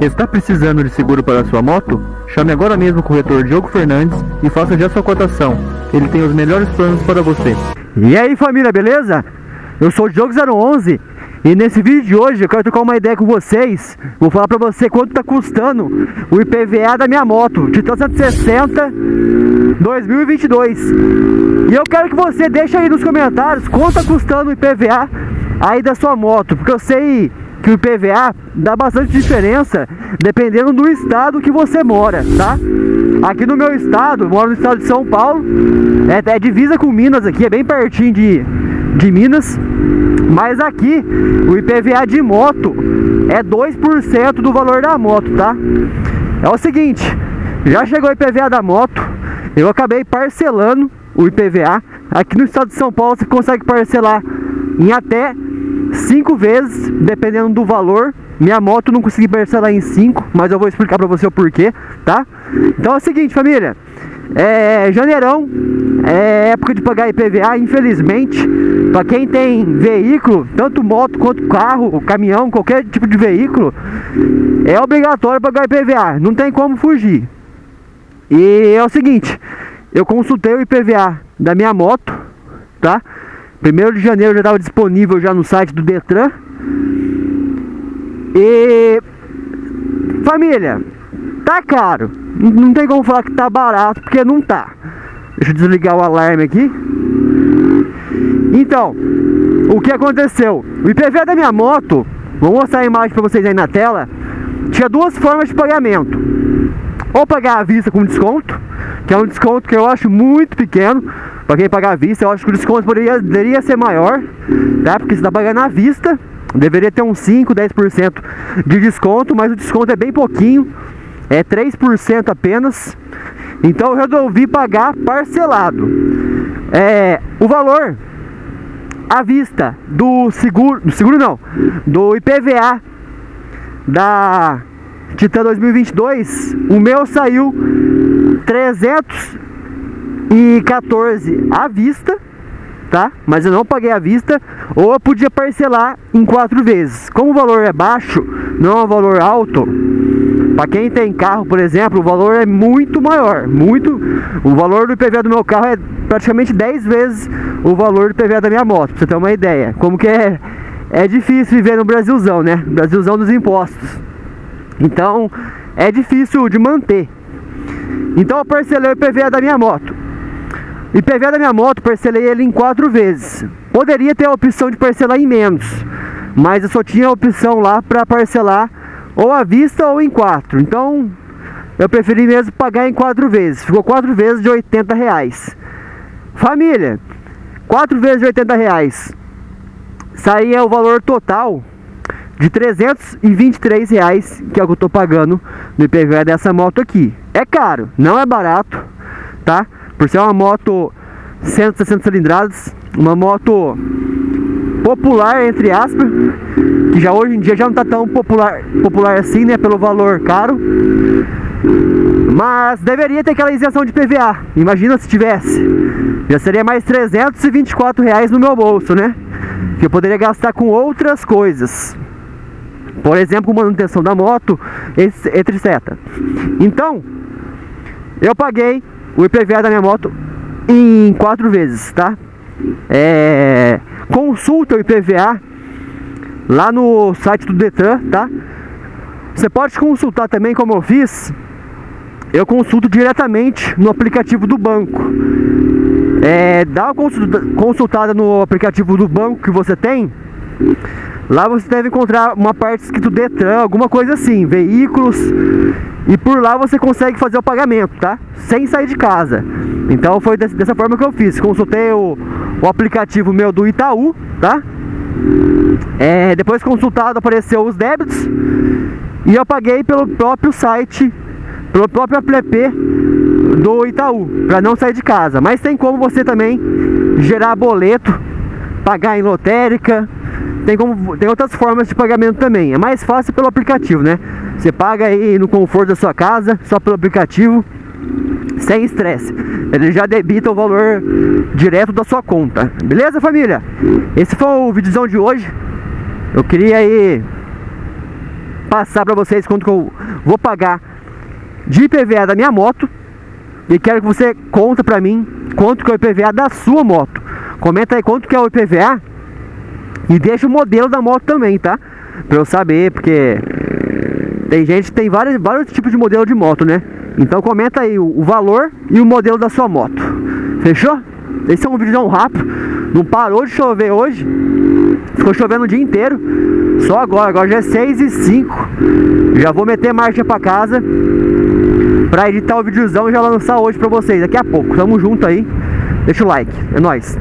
Está precisando de seguro para sua moto? Chame agora mesmo o corretor Diogo Fernandes e faça já sua cotação. Ele tem os melhores planos para você. E aí família, beleza? Eu sou o Diogo 011 e nesse vídeo de hoje eu quero trocar uma ideia com vocês. Vou falar pra você quanto tá custando o IPVA da minha moto, Titan 160 2022. E eu quero que você deixe aí nos comentários quanto tá custando o IPVA aí da sua moto, porque eu sei que o IPVA dá bastante diferença dependendo do estado que você mora, tá? Aqui no meu estado, moro no estado de São Paulo, é, é divisa com Minas aqui, é bem pertinho de, de Minas. Mas aqui, o IPVA de moto é 2% do valor da moto, tá? É o seguinte, já chegou o IPVA da moto, eu acabei parcelando o IPVA. Aqui no estado de São Paulo você consegue parcelar em até 5 vezes, dependendo do valor. Minha moto não consegui parcelar em 5, mas eu vou explicar pra você o porquê, tá? Então é o seguinte, família. É, janeirão é época de pagar IPVA, infelizmente. Para quem tem veículo, tanto moto quanto carro, caminhão, qualquer tipo de veículo, é obrigatório pagar IPVA, não tem como fugir. E é o seguinte, eu consultei o IPVA da minha moto, tá? Primeiro de janeiro já estava disponível já no site do Detran. E família, tá caro. Não tem como falar que tá barato, porque não tá. Deixa eu desligar o alarme aqui. Então, o que aconteceu? O IPVA da minha moto, vou mostrar a imagem para vocês aí na tela, tinha duas formas de pagamento. Ou pagar à vista com desconto, que é um desconto que eu acho muito pequeno. Para quem pagar à vista, eu acho que o desconto poderia, poderia ser maior, tá? Porque você está pagando à vista, deveria ter uns 5, 10% de desconto, mas o desconto é bem pouquinho, é 3% apenas. Então eu resolvi pagar parcelado. É, o valor à vista do seguro, do seguro não, do IPVA da Titan 2022, o meu saiu 314 à vista, tá? Mas eu não paguei à vista, ou eu podia parcelar em quatro vezes. Como o valor é baixo, não é um valor alto, para quem tem carro, por exemplo, o valor é muito maior, muito. O valor do IPVA do meu carro é praticamente 10 vezes o valor do IPVA da minha moto, pra você ter uma ideia. Como que é é difícil viver no Brasilzão, né? Brasilzão dos impostos. Então, é difícil de manter. Então eu parcelei o IPVA da minha moto. IPVA da minha moto, parcelei ele em quatro vezes. Poderia ter a opção de parcelar em menos, mas eu só tinha a opção lá para parcelar ou à vista ou em quatro. Então eu preferi mesmo pagar em quatro vezes. Ficou quatro vezes de 80 reais. Família, quatro vezes de 80 reais. Saía o valor total de 323 reais, que é o que eu tô pagando no IPVA dessa moto aqui. É caro, não é barato, tá? Por ser uma moto 160 cilindradas, uma moto popular, entre aspas, que já hoje em dia já não está tão popular, popular assim, né, pelo valor caro. Mas deveria ter aquela isenção de PVA. Imagina se tivesse. Já seria mais 324 reais no meu bolso, né? Que eu poderia gastar com outras coisas. Por exemplo, manutenção da moto, etc. Então, eu paguei o IPVA da minha moto em quatro vezes, tá? É, consulta o IPVA lá no site do Detran, tá? Você pode consultar também como eu fiz. Eu consulto diretamente no aplicativo do banco. É, dá uma consultada no aplicativo do banco que você tem. Lá você deve encontrar uma parte escrito Detran, alguma coisa assim, veículos. E por lá você consegue fazer o pagamento, tá? Sem sair de casa. Então foi dessa forma que eu fiz. Consultei o, o aplicativo meu do Itaú, tá? É, depois consultado apareceu os débitos e eu paguei pelo próprio site, pelo próprio app do Itaú, para não sair de casa. Mas tem como você também gerar boleto, pagar em lotérica, tem, como, tem outras formas de pagamento também. É mais fácil pelo aplicativo, né? Você paga aí no conforto da sua casa, só pelo aplicativo sem estresse. Ele já debita o valor direto da sua conta. Beleza, família? Esse foi o vídeozão de hoje. Eu queria aí passar para vocês quanto que eu vou pagar de IPVA da minha moto e quero que você conta para mim quanto que é o IPVA da sua moto. Comenta aí quanto que é o IPVA e deixa o modelo da moto também, tá? Pra eu saber, porque tem gente tem vários, vários tipos de modelo de moto, né? Então comenta aí o, o valor e o modelo da sua moto. Fechou? Esse é um vídeo rápido. Não parou de chover hoje. Ficou chovendo o dia inteiro. Só agora, agora já é 6 e 5 Já vou meter marcha pra casa Pra editar o videozão e já lançar hoje pra vocês Daqui a pouco, tamo junto aí Deixa o like, é nóis